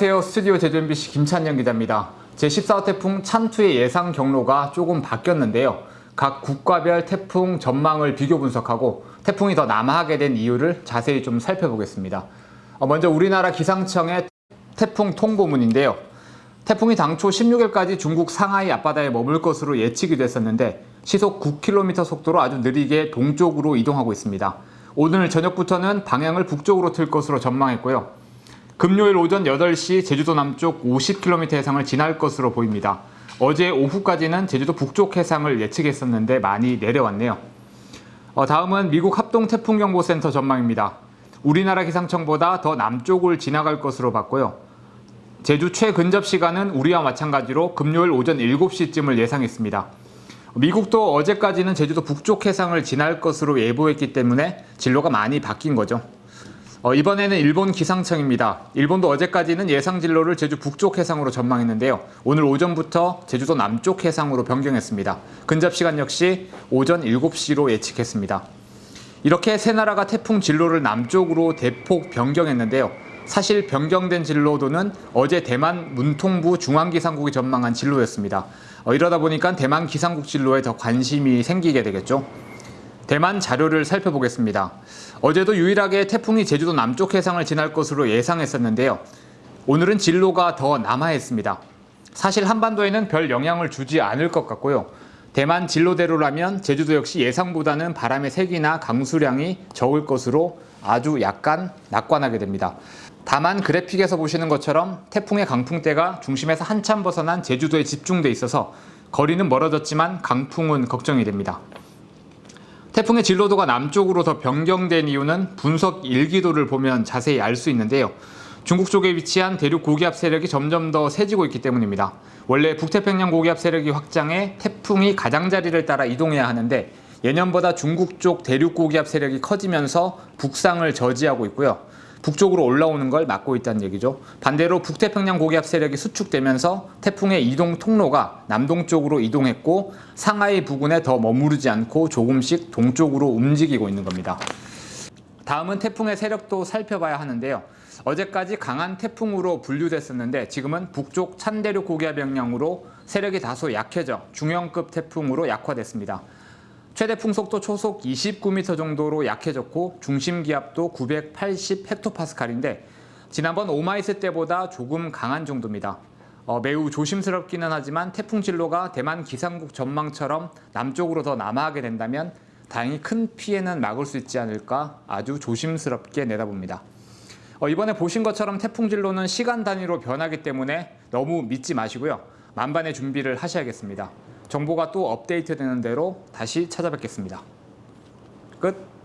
안녕하세요. 스튜디오 제주 MBC 김찬영 기자입니다. 제14호 태풍 찬투의 예상 경로가 조금 바뀌었는데요. 각 국가별 태풍 전망을 비교 분석하고 태풍이 더 남하하게 된 이유를 자세히 좀 살펴보겠습니다. 어, 먼저 우리나라 기상청의 태풍 통보문인데요. 태풍이 당초 16일까지 중국 상하이 앞바다에 머물 것으로 예측이 됐었는데 시속 9km 속도로 아주 느리게 동쪽으로 이동하고 있습니다. 오늘 저녁부터는 방향을 북쪽으로 틀 것으로 전망했고요. 금요일 오전 8시 제주도 남쪽 50km 해상을 지날 것으로 보입니다. 어제 오후까지는 제주도 북쪽 해상을 예측했었는데 많이 내려왔네요. 어, 다음은 미국 합동태풍경보센터 전망입니다. 우리나라 기상청보다 더 남쪽을 지나갈 것으로 봤고요. 제주 최근접 시간은 우리와 마찬가지로 금요일 오전 7시쯤을 예상했습니다. 미국도 어제까지는 제주도 북쪽 해상을 지날 것으로 예보했기 때문에 진로가 많이 바뀐 거죠. 어, 이번에는 일본 기상청입니다. 일본도 어제까지는 예상 진로를 제주 북쪽 해상으로 전망했는데요. 오늘 오전부터 제주도 남쪽 해상으로 변경했습니다. 근접 시간 역시 오전 7시로 예측했습니다. 이렇게 세 나라가 태풍 진로를 남쪽으로 대폭 변경했는데요. 사실 변경된 진로도는 어제 대만 문통부 중앙기상국이 전망한 진로였습니다. 어, 이러다 보니까 대만 기상국 진로에 더 관심이 생기게 되겠죠. 대만 자료를 살펴보겠습니다. 어제도 유일하게 태풍이 제주도 남쪽 해상을 지날 것으로 예상했었는데요. 오늘은 진로가 더 남하했습니다. 사실 한반도에는 별 영향을 주지 않을 것 같고요. 대만 진로대로라면 제주도 역시 예상보다는 바람의 색이나 강수량이 적을 것으로 아주 약간 낙관하게 됩니다. 다만 그래픽에서 보시는 것처럼 태풍의 강풍대가 중심에서 한참 벗어난 제주도에 집중돼 있어서 거리는 멀어졌지만 강풍은 걱정이 됩니다. 태풍의 진로도가 남쪽으로 더 변경된 이유는 분석 일기도를 보면 자세히 알 수 있는데요. 중국 쪽에 위치한 대륙 고기압 세력이 점점 더 세지고 있기 때문입니다. 원래 북태평양 고기압 세력이 확장해 태풍이 가장자리를 따라 이동해야 하는데 예년보다 중국 쪽 대륙 고기압 세력이 커지면서 북상을 저지하고 있고요. 북쪽으로 올라오는 걸 막고 있다는 얘기죠. 반대로 북태평양 고기압 세력이 수축되면서 태풍의 이동 통로가 남동쪽으로 이동했고 상하이 부근에 더 머무르지 않고 조금씩 동쪽으로 움직이고 있는 겁니다. 다음은 태풍의 세력도 살펴봐야 하는데요. 어제까지 강한 태풍으로 분류됐었는데 지금은 북쪽 찬 대륙 고기압 영향으로 세력이 다소 약해져 중형급 태풍으로 약화됐습니다. 최대 풍속도 초속 29m 정도로 약해졌고 중심 기압도 980 헥토파스칼인데 지난번 오마이스 때보다 조금 강한 정도입니다. 어, 매우 조심스럽기는 하지만 태풍 진로가 대만 기상국 전망처럼 남쪽으로 더 남하하게 된다면 다행히 큰 피해는 막을 수 있지 않을까 아주 조심스럽게 내다봅니다. 어, 이번에 보신 것처럼 태풍 진로는 시간 단위로 변하기 때문에 너무 믿지 마시고요. 만반의 준비를 하셔야겠습니다. 정보가 또 업데이트 되는 대로 다시 찾아뵙겠습니다. 끝.